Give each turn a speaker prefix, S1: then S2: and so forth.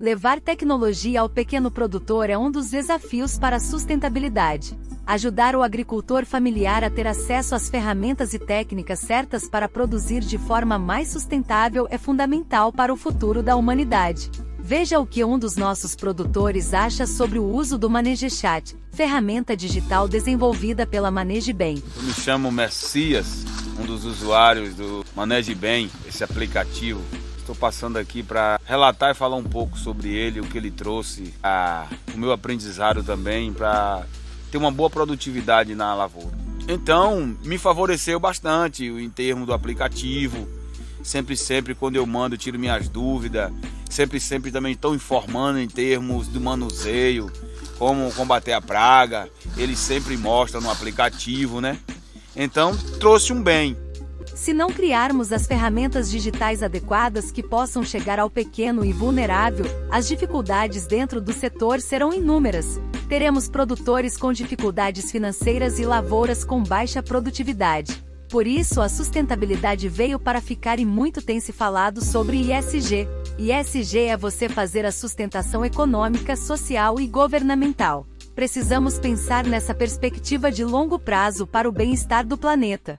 S1: Levar tecnologia ao pequeno produtor é um dos desafios para a sustentabilidade. Ajudar o agricultor familiar a ter acesso às ferramentas e técnicas certas para produzir de forma mais sustentável é fundamental para o futuro da humanidade. Veja o que um dos nossos produtores acha sobre o uso do ManegeChat, ferramenta digital desenvolvida pela ManegeBem.
S2: Eu me chamo Messias, um dos usuários do ManegeBem, esse aplicativo Estou passando aqui para relatar e falar um pouco sobre ele, o que ele trouxe, a, o meu aprendizado também para ter uma boa produtividade na lavoura. Então, me favoreceu bastante em termos do aplicativo. Sempre, sempre, quando eu mando, tiro minhas dúvidas. Sempre, sempre também estou informando em termos do manuseio, como combater a praga. Ele sempre mostra no aplicativo, né? Então, trouxe um bem.
S1: Se não criarmos as ferramentas digitais adequadas que possam chegar ao pequeno e vulnerável, as dificuldades dentro do setor serão inúmeras. Teremos produtores com dificuldades financeiras e lavouras com baixa produtividade. Por isso, a sustentabilidade veio para ficar e muito tem se falado sobre ISG. ISG é você fazer a sustentação econômica, social e governamental. Precisamos pensar nessa perspectiva de longo prazo para o bem-estar do planeta.